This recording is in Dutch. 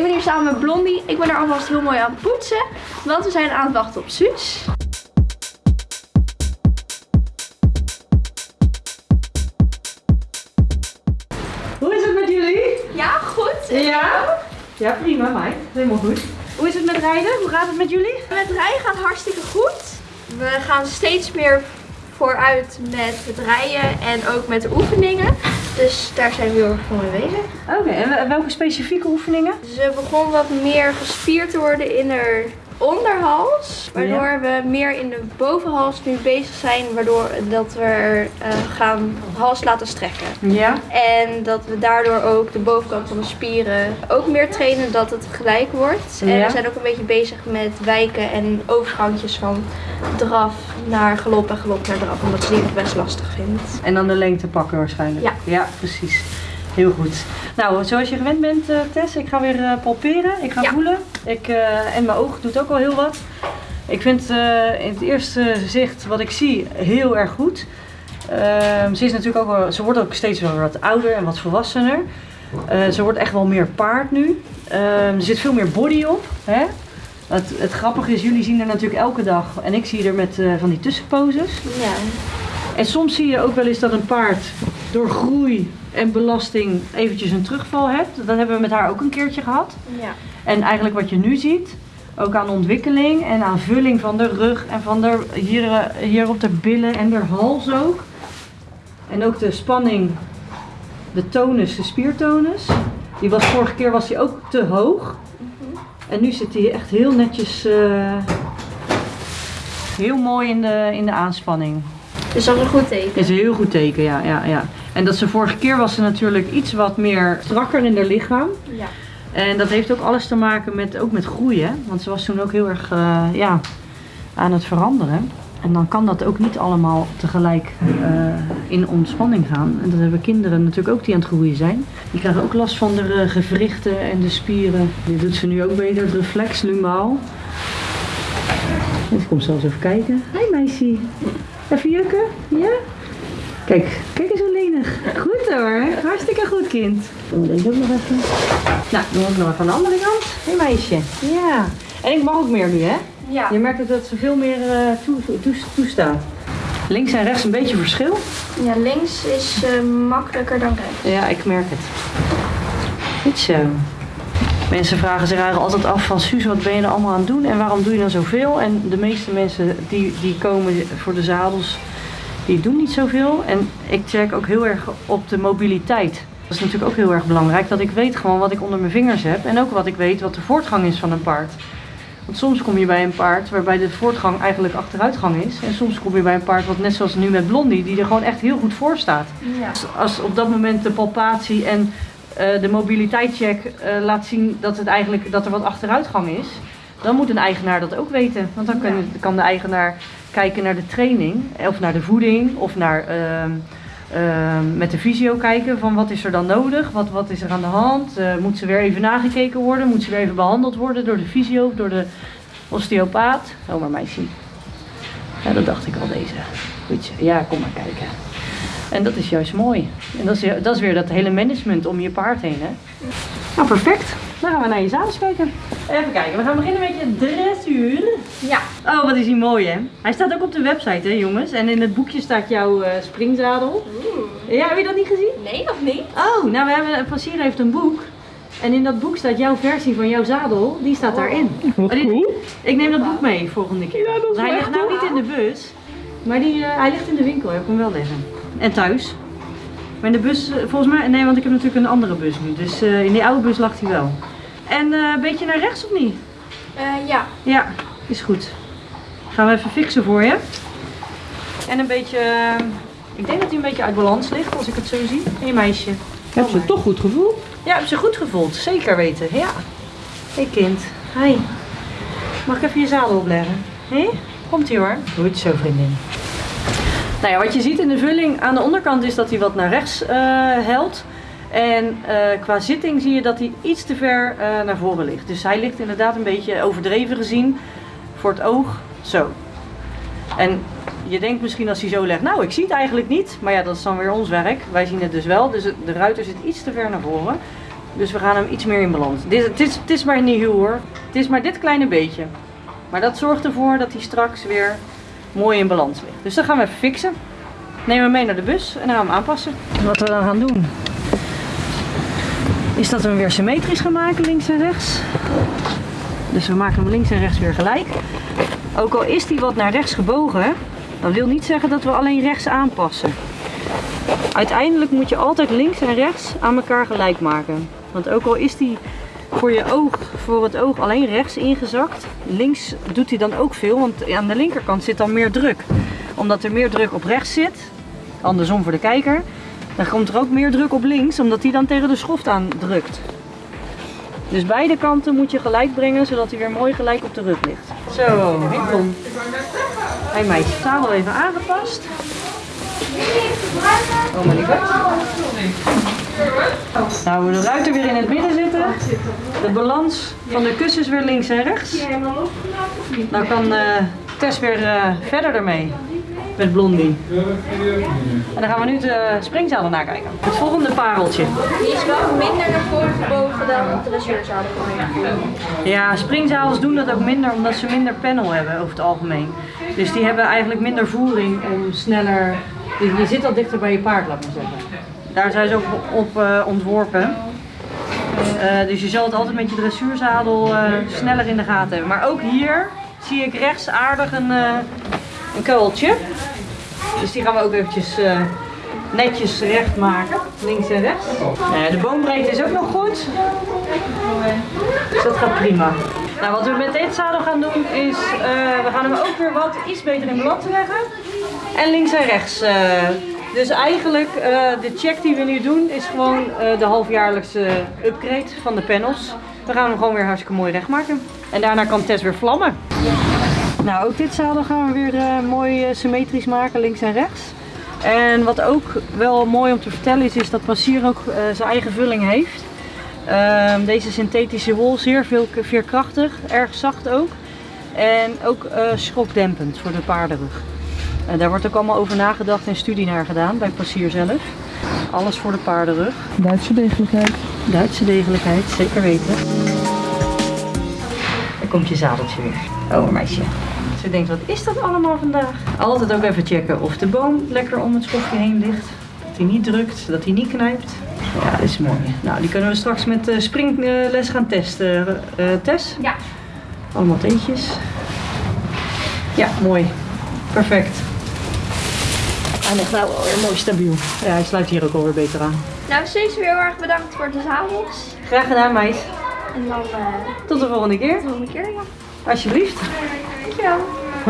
Ik ben hier samen met Blondie. Ik ben er alvast heel mooi aan het poetsen. Want we zijn aan het wachten op Suus. Hoe is het met jullie? Ja, goed. Ja? Ja, prima, meid. Helemaal goed. Hoe is het met rijden? Hoe gaat het met jullie? Met rijden gaat hartstikke goed. We gaan steeds meer vooruit met het rijden en ook met de oefeningen. Dus daar zijn we heel erg voor mee bezig. Oké, en welke specifieke oefeningen? Ze begon wat meer gespierd te worden in haar onderhals. Waardoor we meer in de bovenhals nu bezig zijn. Waardoor dat we eh, gaan hals laten strekken. Ja. En dat we daardoor ook de bovenkant van de spieren ook meer trainen dat het gelijk wordt. En Ja. we zijn ook een beetje bezig met wijken en overgangjes van draf naar galop en galop naar draf. Omdat ze die nog best lastig vindt. En dan de lengte pakken waarschijnlijk. Ja. Ja, precies. Heel goed. Nou, zoals je gewend bent, eh, Tess, ik ga weer eh, palperen. Ik ga Ja. voelen. Ik, eh, en mijn oog doet ook al heel wat. Ik vind eh, in het eerste zicht wat ik zie heel erg goed. Ehm, ze, is natuurlijk ook wel, ze wordt ook steeds wel wat ouder en wat volwassener. Eh, ze wordt echt wel meer paard nu. Ehm, er zit veel meer body op. Hè? Het, het grappige is, jullie zien er natuurlijk elke dag. En ik zie er met van die tussenposes. Ja. En soms zie je ook wel eens dat een paard door groei en belasting eventjes een terugval hebt. Dat hebben we met haar ook een keertje gehad. Ja. En eigenlijk wat je nu ziet, ook aan ontwikkeling en aan vulling van de rug en van de, hier, eh, hier op de billen en de hals ook. En ook de spanning, de tonus, de spiertonus. Die was vorige keer was die ook te hoog. En nu zit die echt heel netjes, eh, heel mooi in de, in de aanspanning. Dus dat is een goed teken. Is een heel goed teken, ja, ja, ja. En dat ze vorige keer was ze natuurlijk iets wat meer strakker in haar lichaam. Ja. En dat heeft ook alles te maken met, ook met groeien. Want ze was toen ook heel erg eh, ja, aan het veranderen. En dan kan dat ook niet allemaal tegelijk eh, in ontspanning gaan. En dat hebben kinderen natuurlijk ook die aan het groeien zijn. Die krijgen ook last van de eh, gewrichten en de spieren. Dit doet ze nu ook beter, het reflex, lumaal. Ik kom zelfs even kijken. Hoi meisje. Even jukken? Ja? Kijk, kijk eens hoe lenig. Goed hoor. Hartstikke goed kind. Doen we deze ook nog even. Nou, doen we ook nog even aan de andere kant. Hé meisje. Ja. En ik mag ook meer nu hè? Ja. Je merkt ook dat ze veel meer eh, toe, toe- toestaat. Links en rechts een beetje verschil. ja, links is eh, makkelijker dan rechts. Ja, ik merk het. Goed zo. Mensen vragen zich eigenlijk altijd af van Suus, wat ben je er allemaal aan het doen en waarom doe je dan zoveel? En de meeste mensen die, die komen voor de zadels, die doen niet zoveel. En ik check ook heel erg op de mobiliteit. Dat is natuurlijk ook heel erg belangrijk, dat ik weet gewoon wat ik onder mijn vingers heb en ook wat ik weet wat de voortgang is van een paard. Want soms kom je bij een paard waarbij de voortgang eigenlijk achteruitgang is. En soms kom je bij een paard wat net zoals nu met Blondie, die er gewoon echt heel goed voor staat. Ja. Als- op dat moment de palpatie en eh, de mobiliteitscheck eh, laat zien dat, het eigenlijk, dat er wat achteruitgang is, dan moet een eigenaar dat ook weten. Want dan kan, kan de eigenaar kijken naar de training, of naar de voeding, of naar ehm, ehm, met de fysio kijken van wat is er dan nodig, wat, wat is er aan de hand, Eh, moet ze weer even nagekeken worden, moet ze weer even behandeld worden door de fysio door de osteopaat. Oh maar meisje. Ja, dat dacht ik al deze. Goed, ja, kom maar kijken. En dat is juist mooi. En dat is, dat is weer dat hele management om je paard heen, hè? Nou, perfect. Dan gaan we naar je zadels kijken. Even kijken, we gaan beginnen met je dressuur. Ja. Oh, wat is hij mooi, hè? Hij staat ook op de website, hè, jongens? En in het boekje staat jouw eh, springzadel. Ja, heb je dat niet gezien? Nee, nog niet. Oh, nou, we hebben, Passier heeft een boek. En in dat boek staat jouw versie van jouw zadel. Die staat daarin. Wat die- cool. Ik neem dat boek mee volgende keer. Ja, dat is hij ligt nou niet in de bus. Maar die, eh, hij ligt in de winkel. Heb ik hem wel liggen. En thuis. Maar in de bus, eh, volgens mij... Nee, want ik heb natuurlijk een andere bus nu. Dus eh, in die oude bus lag hij wel. En eh, een beetje naar rechts of niet? Eh, ja. Ja, is goed. Gaan we even fixen voor je. En een beetje... eh, ik denk dat hij een beetje uit balans ligt als ik het zo zie. Hé meisje. Heb je toch goed gevoel? Ja, heb ze goed gevoeld. Zeker weten. Ja. Hé kind. Hi. Mag ik even je zadel opleggen? Hé? Komt ie hoor. Goed zo vriendin. Nou ja, wat je ziet in de vulling aan de onderkant is dat hij wat naar rechts eh helt. En eh, qua zitting zie je dat hij iets te ver eh, naar voren ligt. Dus hij ligt inderdaad een beetje overdreven gezien voor het oog. Zo. En je denkt misschien als hij zo legt, nou ik zie het eigenlijk niet. Maar ja, dat is dan weer ons werk. Wij zien het dus wel. Dus de ruiter zit iets te ver naar voren. Dus we gaan hem iets meer in balans. Dit, het, is, het is maar niet heel hoor. Het is maar dit kleine beetje. Maar dat zorgt ervoor dat hij straks weer mooi in balans ligt. Dus dat gaan we even fixen. Nemen we mee naar de bus en dan gaan we hem aanpassen. Wat we dan gaan doen, is dat we hem weer symmetrisch gaan maken, links en rechts. Dus we maken hem links en rechts weer gelijk. Ook al is die wat naar rechts gebogen, dat wil niet zeggen dat we alleen rechts aanpassen. Uiteindelijk moet je altijd links en rechts aan elkaar gelijk maken. Want ook al is die voor je oog, voor het oog alleen rechts ingezakt, links doet hij dan ook veel, want aan de linkerkant zit dan meer druk. Omdat er meer druk op rechts zit, andersom voor de kijker, dan komt er ook meer druk op links, omdat hij dan tegen de schoft aan drukt. Dus beide kanten moet je gelijk brengen, zodat hij weer mooi gelijk op de rug ligt. Zo, Winkon. Hij meisje, zadel even aangepast. Oh mijn lieve. Nou, de ruiter weer in het midden zitten. De balans van de kussens weer links en rechts. Nou kan eh, Tess weer eh, verder ermee met Blondie. En dan gaan we nu de springzalen nakijken. Het volgende pareltje. Die is wel minder naar voren gebogen dan de dressuurzadel. Ja, springzadels doen dat ook minder omdat ze minder panel hebben over het algemeen. Dus die hebben eigenlijk minder voering om sneller... Je je zit al dichter bij je paard, laat maar zeggen. Daar zijn ze ook op eh, ontworpen. Eh, dus je zal het altijd met je dressuurzadel eh, sneller in de gaten hebben. Maar ook hier zie ik rechts aardig een, een kuiltje. Dus die gaan we ook eventjes eh, netjes recht maken. Links en rechts. Nou ja, de boombreedte is ook nog goed. Dus dat gaat prima. Nou, wat we met dit zadel gaan doen is, eh, we gaan hem ook weer wat iets beter in balans leggen. En links en rechts. eh, dus eigenlijk, eh, de check die we nu doen is gewoon eh, de halfjaarlijkse upgrade van de panels. We gaan hem gewoon weer hartstikke mooi recht maken. En daarna kan Tess weer vlammen. Nou, ook dit zadel gaan we weer eh, mooi eh, symmetrisch maken, links en rechts. En wat ook wel mooi om te vertellen is, is dat Passier ook eh, zijn eigen vulling heeft. Ehm, deze synthetische wol, zeer veel veerkrachtig, erg zacht ook. En ook eh, schokdempend voor de paardenrug. En daar wordt ook allemaal over nagedacht en studie naar gedaan bij Passier zelf. Alles voor de paardenrug. Duitse degelijkheid. Duitse degelijkheid, zeker weten. Daar komt je zadeltje weer. Oh, meisje. Ze denkt, wat is dat allemaal vandaag? Altijd ook even checken of de boom lekker om het schofje heen ligt. Dat hij niet drukt, dat hij niet knijpt. Ja, dat is mooi. Nou, die kunnen we straks met eh, springles gaan testen. Eh Tess? Ja. Allemaal teetjes. Ja, mooi. Perfect. Hij ligt nou alweer mooi stabiel. Ja, hij sluit hier ook alweer beter aan. Nou, steeds weer heel erg bedankt voor de zadels. Graag gedaan, meis. En dan Tot de volgende keer. de volgende keer, ja. Alsjeblieft. Dankjewel.